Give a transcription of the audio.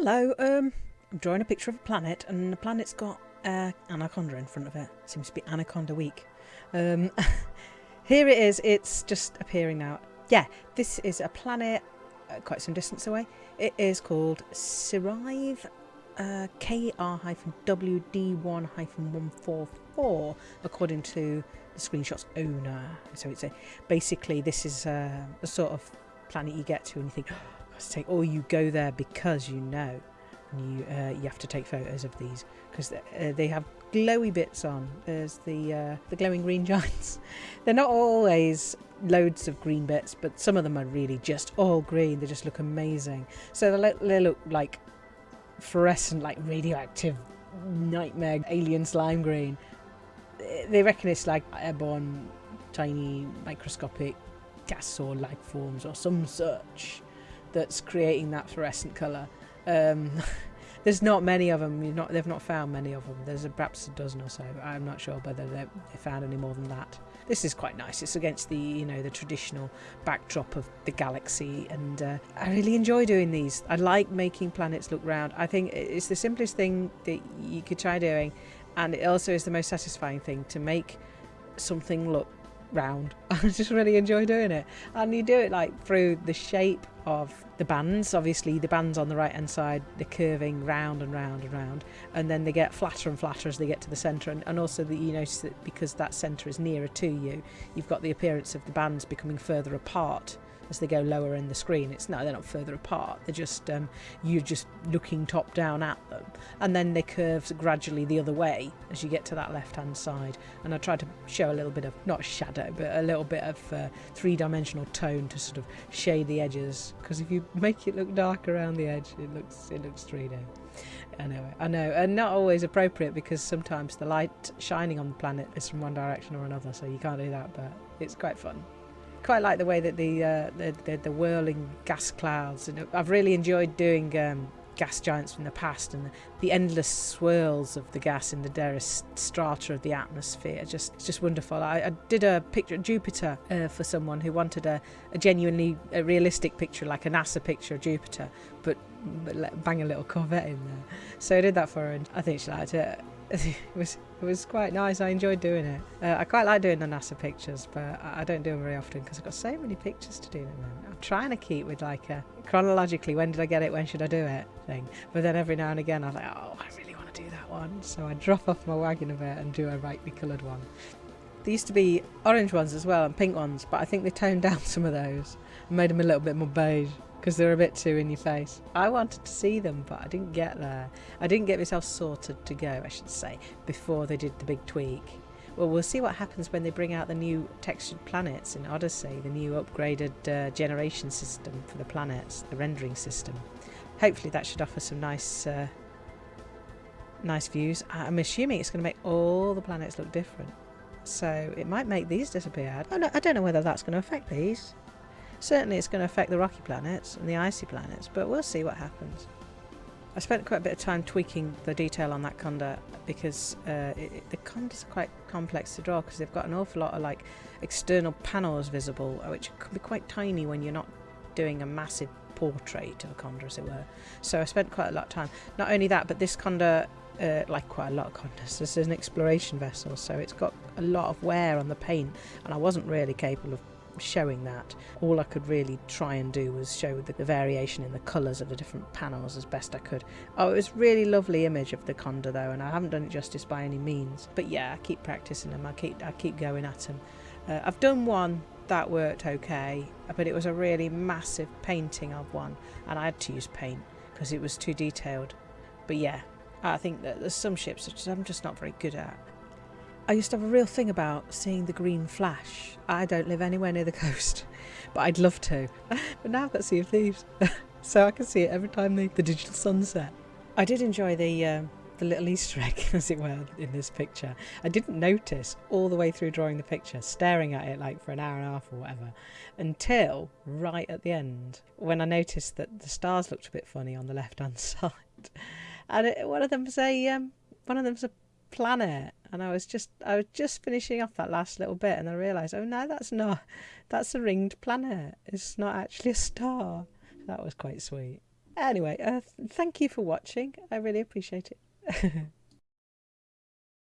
Hello, um, I'm drawing a picture of a planet, and the planet's got uh, anaconda in front of it. Seems to be Anaconda Week. Um, here it is. It's just appearing now. Yeah, this is a planet uh, quite some distance away. It is called Sirive uh, KR-WD1-144, according to the screenshot's owner. So it's a basically this is a, a sort of planet you get to, and you think, take, or you go there because you know, you uh, you have to take photos of these because uh, they have glowy bits on. There's the uh, the glowing green giants. They're not always loads of green bits, but some of them are really just all green. They just look amazing. So they look, they look like fluorescent, like radioactive nightmare alien slime green. They reckon it's like airborne, tiny, microscopic gas or life forms or some such that's creating that fluorescent colour. Um, there's not many of them. Not, they've not found many of them. There's a, perhaps a dozen or so. I'm not sure whether they found any more than that. This is quite nice. It's against the you know the traditional backdrop of the galaxy, and uh, I really enjoy doing these. I like making planets look round. I think it's the simplest thing that you could try doing, and it also is the most satisfying thing to make something look round. I just really enjoy doing it. And you do it like through the shape of the bands. Obviously, the bands on the right hand side, they're curving round and round and round, and then they get flatter and flatter as they get to the centre. And, and also, that you notice that because that centre is nearer to you, you've got the appearance of the bands becoming further apart as they go lower in the screen. It's no, they're not further apart. They're just um, you're just looking top down at them, and then they curve gradually the other way as you get to that left-hand side. And I try to show a little bit of not shadow, but a little bit of uh, three-dimensional tone to sort of shade the edges. Because if you make it look dark around the edge, it looks it looks 3D. Anyway, I know, and not always appropriate because sometimes the light shining on the planet is from one direction or another, so you can't do that. But it's quite fun quite like the way that the uh, the, the, the, whirling gas clouds, and I've really enjoyed doing um, gas giants from the past and the endless swirls of the gas in the various strata of the atmosphere. Just just wonderful. I, I did a picture of Jupiter uh, for someone who wanted a, a genuinely a realistic picture, like a NASA picture of Jupiter, but, but bang a little Corvette in there. So I did that for her, and I think she liked it. it was it was quite nice. I enjoyed doing it. Uh, I quite like doing the NASA pictures, but I don't do them very often because I've got so many pictures to do. I'm trying to keep with like a chronologically when did I get it, when should I do it thing. But then every now and again I'm like, oh, I really want to do that one. So I drop off my wagon a bit and do a brightly coloured one. There used to be orange ones as well and pink ones, but I think they toned down some of those and made them a little bit more beige because they're a bit too in your face. I wanted to see them, but I didn't get there. I didn't get myself sorted to go, I should say, before they did the big tweak. Well, we'll see what happens when they bring out the new textured planets in Odyssey, the new upgraded uh, generation system for the planets, the rendering system. Hopefully, that should offer some nice, uh, nice views. I'm assuming it's going to make all the planets look different, so it might make these disappear. I don't know whether that's going to affect these. Certainly it's going to affect the rocky planets and the icy planets, but we'll see what happens. I spent quite a bit of time tweaking the detail on that conda because uh, it, the condas are quite complex to draw because they've got an awful lot of like external panels visible, uh, which can be quite tiny when you're not doing a massive portrait of a conda, as it were. So I spent quite a lot of time. Not only that, but this conda, uh, like quite a lot of condas, this is an exploration vessel, so it's got a lot of wear on the paint, and I wasn't really capable of showing that. All I could really try and do was show the, the variation in the colours of the different panels as best I could. Oh, it was really lovely image of the Conda though, and I haven't done it justice by any means. But yeah, I keep practicing them. I keep I keep going at them. Uh, I've done one that worked okay, but it was a really massive painting of one, and I had to use paint because it was too detailed. But yeah, I think that there's some ships that I'm just not very good at. I used to have a real thing about seeing the green flash. I don't live anywhere near the coast, but I'd love to. but now I've got Sea of Thieves, so I can see it every time the, the digital sunset. I did enjoy the um, the little Easter egg, as it were, in this picture. I didn't notice all the way through drawing the picture, staring at it like for an hour and a half or whatever, until right at the end when I noticed that the stars looked a bit funny on the left hand side, and it, one of them's a um, one of them's a planet and I was just I was just finishing off that last little bit and I realised oh no that's not that's a ringed planet it's not actually a star that was quite sweet Anyway, uh, thank you for watching. I really appreciate it.